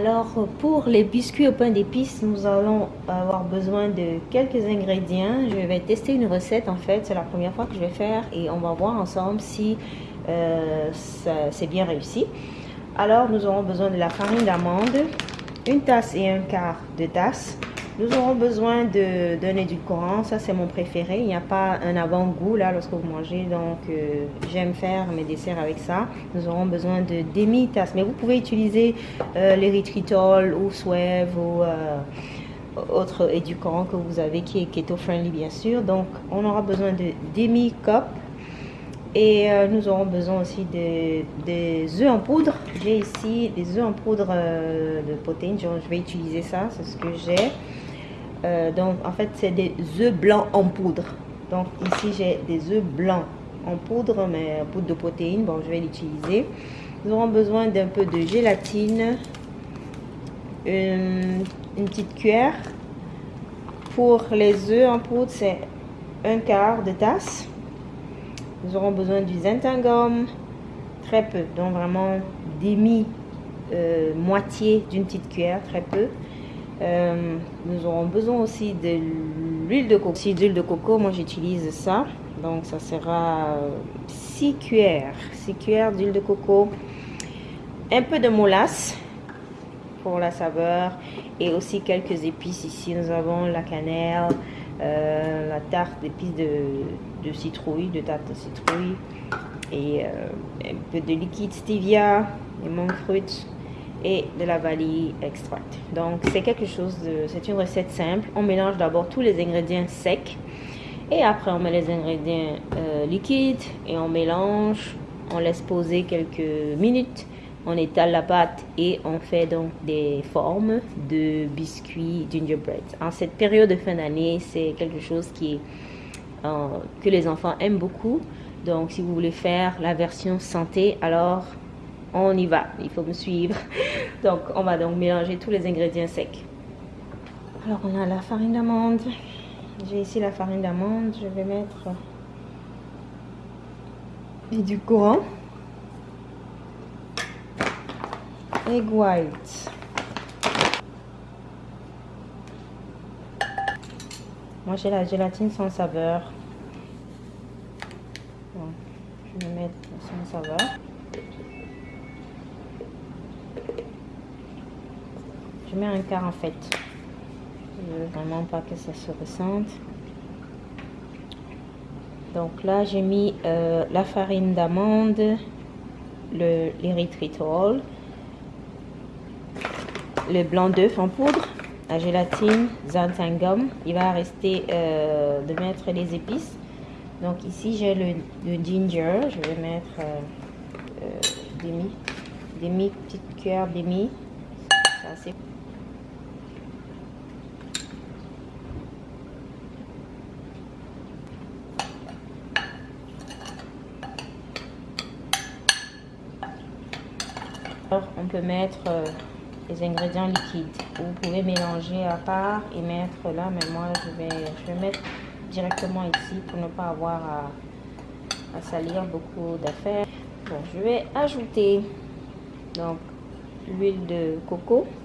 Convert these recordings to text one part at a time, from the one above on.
Alors pour les biscuits au pain d'épices, nous allons avoir besoin de quelques ingrédients. Je vais tester une recette en fait, c'est la première fois que je vais faire et on va voir ensemble si euh, c'est bien réussi. Alors nous aurons besoin de la farine d'amande, une tasse et un quart de tasse, nous aurons besoin d'un édulcorant, ça c'est mon préféré. Il n'y a pas un avant-goût là lorsque vous mangez, donc euh, j'aime faire mes desserts avec ça. Nous aurons besoin de demi-tasse, mais vous pouvez utiliser euh, l'érythritol ou Swev ou euh, autre édulcorant que vous avez qui est keto-friendly bien sûr. Donc on aura besoin de demi-cup et nous aurons besoin aussi de, des œufs en poudre. J'ai ici des œufs en poudre de protéines, je vais utiliser ça, c'est ce que j'ai. Euh, donc, en fait, c'est des œufs blancs en poudre. Donc, ici, j'ai des œufs blancs en poudre, mais poudre de protéines. Bon, je vais l'utiliser. Nous aurons besoin d'un peu de gélatine, une, petite cuillère. Pour les œufs en poudre, c'est un quart de tasse. Nous aurons besoin du zinthangum, très peu, donc vraiment demi, euh, moitié d'une petite cuillère, très peu. Euh, nous aurons besoin aussi de l'huile de coco. Si d'huile de coco, moi j'utilise ça. Donc ça sera 6 cuillères. 6 cuillères d'huile de coco. Un peu de molasses pour la saveur. Et aussi quelques épices ici. Nous avons la cannelle, euh, la tarte d'épices de, citrouille, de tarte de citrouille. Et euh, un peu de liquide stevia, et monk fruits et de la vanille extraite. Donc c'est quelque chose de, c'est une recette simple. On mélange d'abord tous les ingrédients secs et après on met les ingrédients euh, liquides et on mélange. On laisse poser quelques minutes. On étale la pâte et on fait donc des formes de biscuits gingerbread. En cette période de fin d'année, c'est quelque chose qui euh, que les enfants aiment beaucoup. Donc si vous voulez faire la version santé, alors on y va, il faut me suivre. Donc, on va donc mélanger tous les ingrédients secs. Alors, on a la farine d'amande. J'ai ici la farine d'amande. Je vais mettre du courant. Egg white. Moi, j'ai la gélatine sans saveur. je vais mettre sans saveur. Je mets un quart en fait. Je veux vraiment pas que ça se ressente. Donc là, j'ai mis euh, la farine d'amande, l'érythritol, le blanc d'œuf en poudre, la gélatine, xanthangum. Il va rester euh, de mettre les épices. Donc ici, j'ai le, ginger. Je vais mettre euh, demi, demi petite cuillère demi. C'est on peut mettre euh, les ingrédients liquides. Vous pouvez mélanger à part et mettre là, mais moi je vais, je vais mettre directement ici pour ne pas avoir à, salir beaucoup d'affaires. Je vais ajouter donc l'huile de coco.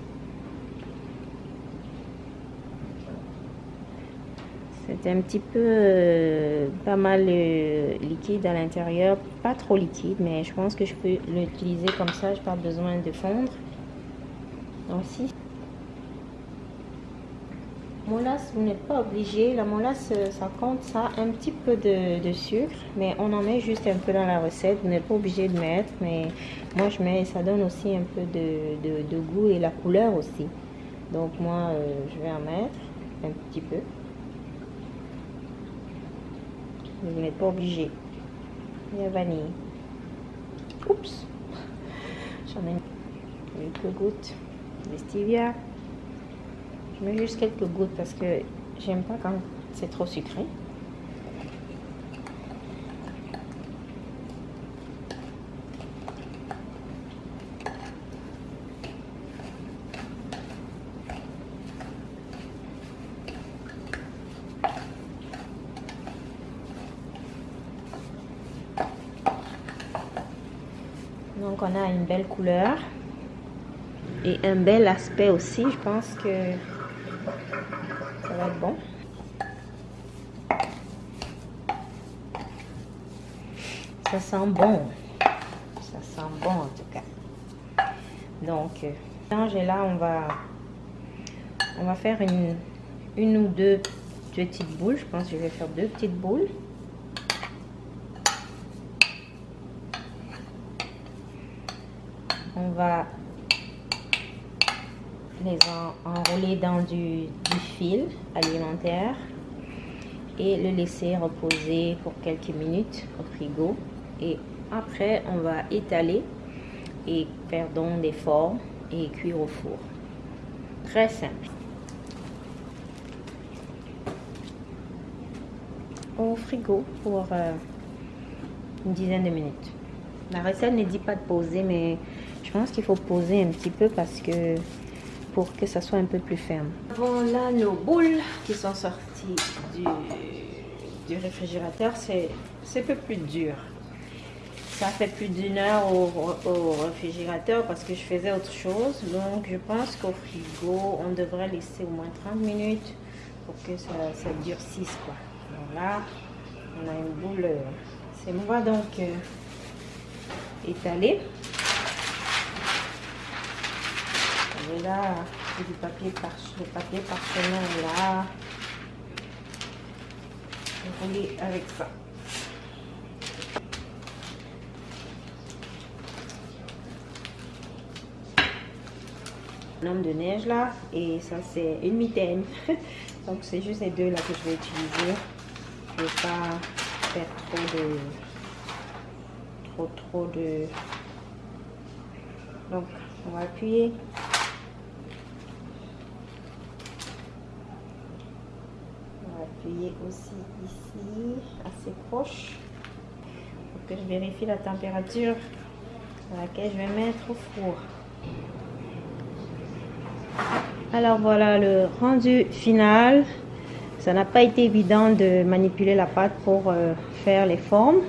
C'est un petit peu euh, pas mal euh, liquide à l'intérieur, pas trop liquide, mais je pense que je peux l'utiliser comme ça, je pas besoin de fondre. Donc si Molasse, vous n'êtes pas obligé. La molasse, euh, ça compte ça un petit peu de, sucre, mais on en met juste un peu dans la recette. Vous n'êtes pas obligé de mettre, mais moi je mets, ça donne aussi un peu de, goût et la couleur aussi. Donc moi, je vais en mettre un petit peu. vous n'êtes pas obligé. Il y a vanille. Oups. J'en ai mis quelques gouttes de stevia. Je mets juste quelques gouttes parce que j'aime pas quand c'est trop sucré. Donc on a une belle couleur. et un bel aspect aussi. Je pense que ça va être bon. Ça sent bon. Ça sent bon en tout cas. Donc, euh, et là, on va, on va faire une, une ou deux petites boules. Je pense que je vais faire deux petites boules. On va les enrouler dans du, fil alimentaire et le laisser reposer pour quelques minutes au frigo. Et après, on va étaler et faire donc des formes et cuire au four. Très simple. Au frigo pour euh, une dizaine de minutes. La recette ne dit pas de poser, mais je pense qu'il faut poser un petit peu parce que pour que ça soit un peu plus ferme. Voilà nos boules qui sont sorties du, réfrigérateur. C'est un peu plus dur. Ça fait plus d'une heure au, réfrigérateur parce que je faisais autre chose. Donc, je pense qu'au frigo, on devrait laisser au moins 30 minutes pour que ça, durcisse. Quoi. Voilà, on a une boule. Euh, c'est va donc euh, étaler. Et là, du papier par le papier parchemin là. Rouler avec ça. Un homme de neige là et ça c'est une mitaine donc c'est juste les deux là que je vais utiliser je vais pas faire trop de trop trop de donc on va appuyer aussi ici, assez proche, pour que je vérifie la température à laquelle je vais mettre au four. Alors voilà le rendu final. Ça n'a pas été évident de manipuler la pâte pour euh, faire les formes.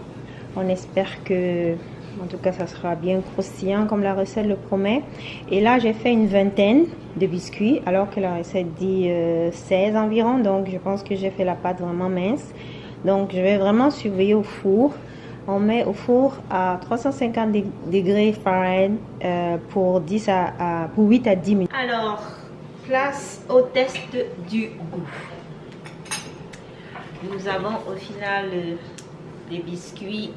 On espère que en tout cas, ça sera bien croustillant comme la recette le promet. Et là, j'ai fait une vingtaine de biscuits alors que la recette dit 16 euh, environ. Donc, je pense que j'ai fait la pâte vraiment mince. Donc, je vais vraiment surveiller au four. On met au four à 350 degrés Fahrenheit euh, pour, 10 à, pour 8 à 10 minutes. Alors, place au test du goût. Nous avons au final des biscuits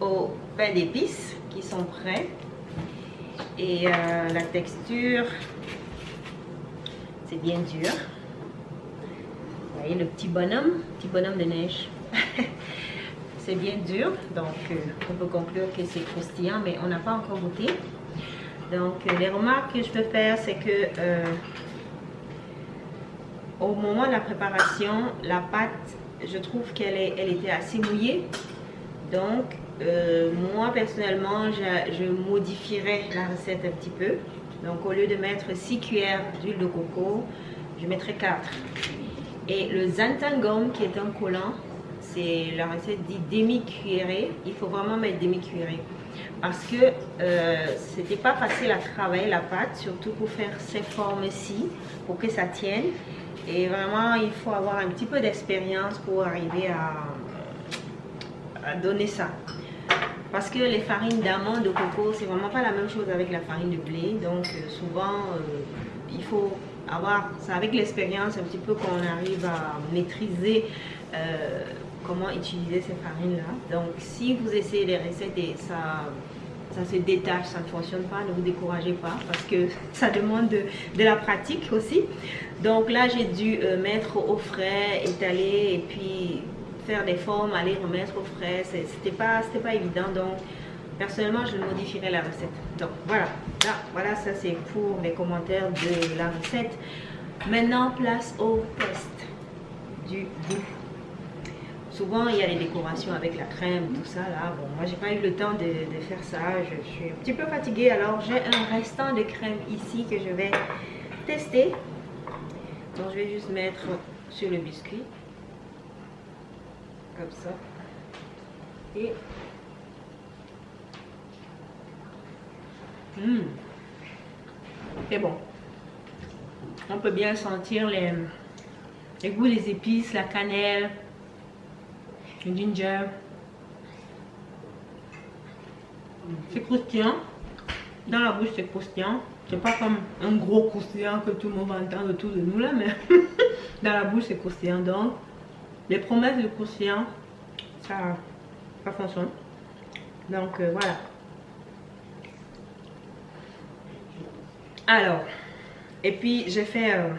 au pain d'épices qui sont prêts. Et euh, la texture, c'est bien dur. Vous voyez le petit bonhomme, petit bonhomme de neige. c'est bien dur, donc euh, on peut conclure que c'est croustillant, mais on n'a pas encore goûté. Donc euh, les remarques que je peux faire, c'est que au moment de la préparation, la pâte, je trouve qu'elle elle était assez mouillée. Donc euh, moi, personnellement, je, modifierais la recette un petit peu. Donc, au lieu de mettre 6 cuillères d'huile de coco, je mettrai 4. Et le xanthangum, qui est un collant, c'est la recette dit demi-cuillerée. Il faut vraiment mettre demi-cuillerée. Parce que euh, c'était pas facile à travailler la pâte, surtout pour faire ces formes-ci, pour que ça tienne. Et vraiment, il faut avoir un petit peu d'expérience pour arriver à donner ça. Parce que les farines d'amande, de coco, c'est vraiment pas la même chose avec la farine de blé. Donc euh, souvent, euh, il faut avoir, c'est avec l'expérience un petit peu qu'on arrive à maîtriser euh, comment utiliser ces farines-là. Donc si vous essayez les recettes et ça, ça se détache, ça ne fonctionne pas, ne vous découragez pas parce que ça demande de, de la pratique aussi. Donc là, j'ai dû mettre au frais, étaler et puis faire des formes, aller remettre au frais, c'était pas, pas évident. Donc, personnellement, je modifierais la recette. Donc, voilà. Là, voilà, ça c'est pour les commentaires de la recette. Maintenant, place au test du goût. Souvent, il y a les décorations avec la crème, tout ça. Là, bon, moi, j'ai pas eu le temps de, faire ça. Je suis un petit peu fatiguée. Alors, j'ai un restant de crème ici que je vais tester. Donc, je vais juste mettre sur le biscuit ça. Et... Mmh. C'est bon. On peut bien sentir les, les goûts, les épices, la cannelle, le ginger. C'est croustillant. Dans la bouche, c'est croustillant. C'est pas comme un gros croustillant que tout le monde va entendre autour de nous là, mais dans la bouche, c'est croustillant. Donc, les promesses de croustillant, ça, ça fonctionne. Donc, euh, voilà. Alors, et puis j'ai fait, euh,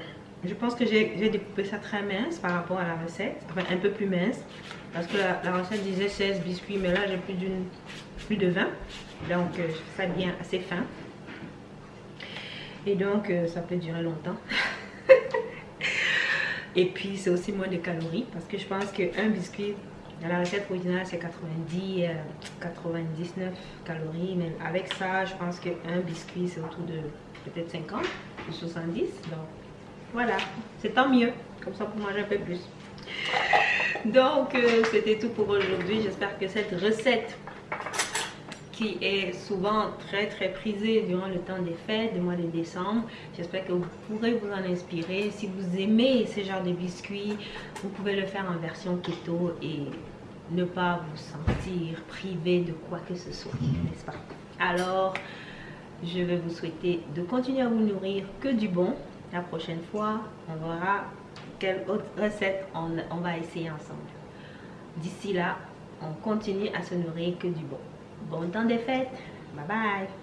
je pense que j'ai découpé ça très mince par rapport à la recette, enfin un peu plus mince, parce que la, recette disait 16 biscuits, mais là j'ai plus, plus de 20, donc euh, ça bien assez fin. Et donc ça peut durer longtemps. et puis c'est aussi moins de calories, parce que je pense qu'un biscuit, dans la recette originale c'est 90, 99 calories, mais avec ça je pense qu'un biscuit c'est autour de peut-être 50 ou 70. Donc voilà, c'est tant mieux. Comme ça pour manger un peu plus. Donc euh, c'était tout pour aujourd'hui. J'espère que cette recette qui est souvent très très prisée durant le temps des fêtes, du mois de décembre. J'espère que vous pourrez vous en inspirer. Si vous aimez ce genre de biscuits, vous pouvez le faire en version keto et ne pas vous sentir privé de quoi que ce soit, n'est-ce pas? Alors, je vais vous souhaiter de continuer à vous nourrir que du bon. La prochaine fois, on verra quelle autre recette on, on va essayer ensemble. D'ici là, on continue à se nourrir que du bon. Bon temps des fêtes. Bye bye.